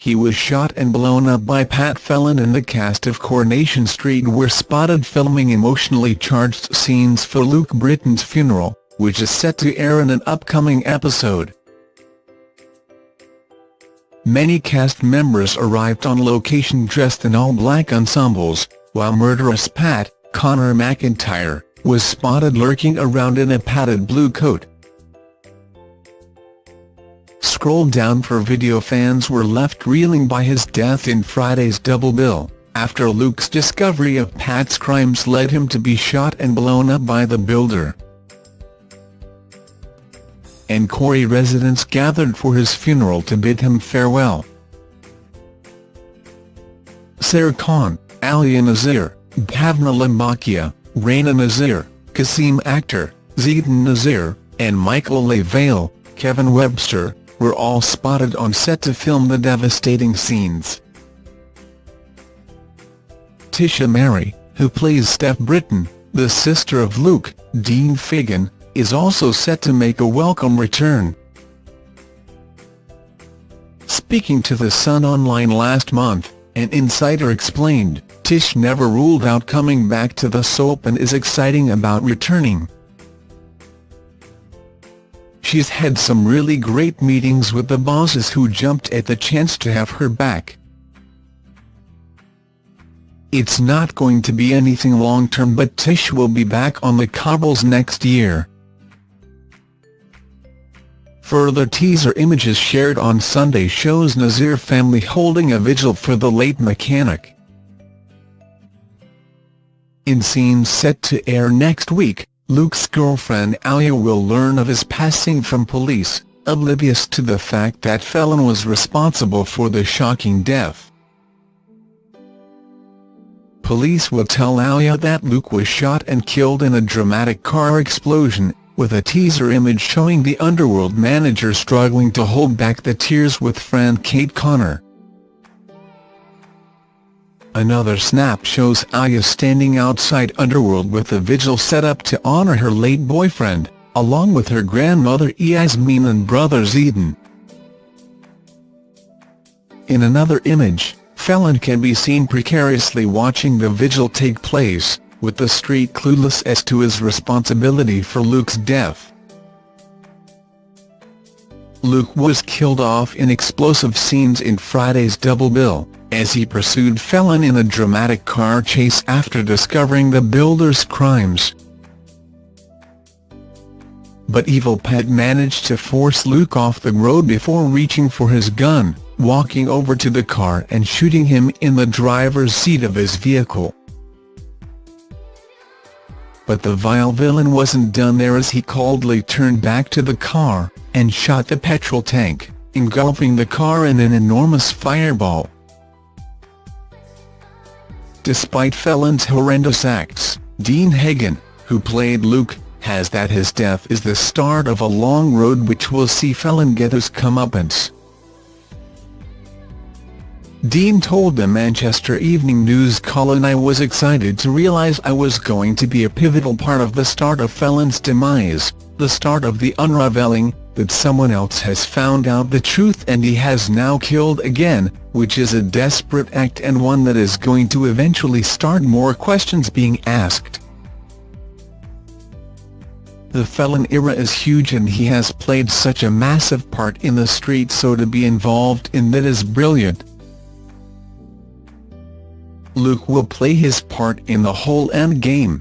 he was shot and blown up by Pat Phelan and the cast of Coronation Street were spotted filming emotionally charged scenes for Luke Britton's funeral, which is set to air in an upcoming episode. Many cast members arrived on location dressed in all-black ensembles, while murderous Pat, Connor McIntyre, was spotted lurking around in a padded blue coat. Scroll down for video fans were left reeling by his death in Friday's double bill, after Luke's discovery of Pat's crimes led him to be shot and blown up by the builder. And Corrie residents gathered for his funeral to bid him farewell. Sair Khan, Alya Nazir, Bhavna Limbachia, Rana Nazir, Qasim Akhtar, Zeedan Nazir, and Michael Le Vell, Kevin Webster, were all spotted on set to film the devastating scenes. Tisha Merry, who plays Steph Britton, the sister of Luke, Dean Fagan, is also set to make a welcome return. Speaking to The Sun Online last month, an insider explained, Tish never ruled out coming back to the soap and is exciting about returning. She's had some really great meetings with the bosses who jumped at the chance to have her back. It's not going to be anything long-term but Tish will be back on the cobbles next year. Further teaser images shared on Sunday shows Nazir family holding a vigil for the late mechanic. In scenes set to air next week, Luke's girlfriend Alya will learn of his passing from police, oblivious to the fact that Phelan was responsible for the shocking death. Police will tell Alya that Luke was shot and killed in a dramatic car explosion, with a teaser image showing the Underworld manager struggling to hold back the tears with friend Kate Connor. Another snap shows Alya standing outside Underworld with a vigil set up to honor her late boyfriend, along with her grandmother Yasmeen and brother Zeedan. In another image, Phelan can be seen precariously watching the vigil take place, with the street clueless as to his responsibility for Luke's death. Luke was killed off in explosive scenes in Friday's double bill, as he pursued Phelan in a dramatic car chase after discovering the builder's crimes. But evil Pat managed to force Luke off the road before reaching for his gun, walking over to the car and shooting him in the driver's seat of his vehicle. But the vile villain wasn't done there as he coldly turned back to the car, and shot the petrol tank, engulfing the car in an enormous fireball. Despite Phelan's horrendous acts, Dean Fagan, who played Luke, has that his death is the start of a long road which will see Phelan get his comeuppance. Dean told the Manchester Evening News Colin I was excited to realise I was going to be a pivotal part of the start of Phelan's demise, the start of the unravelling, that someone else has found out the truth and he has now killed again, which is a desperate act and one that is going to eventually start more questions being asked. The Phelan era is huge and he has played such a massive part in the street so to be involved in that is brilliant. Luke will play his part in the whole endgame.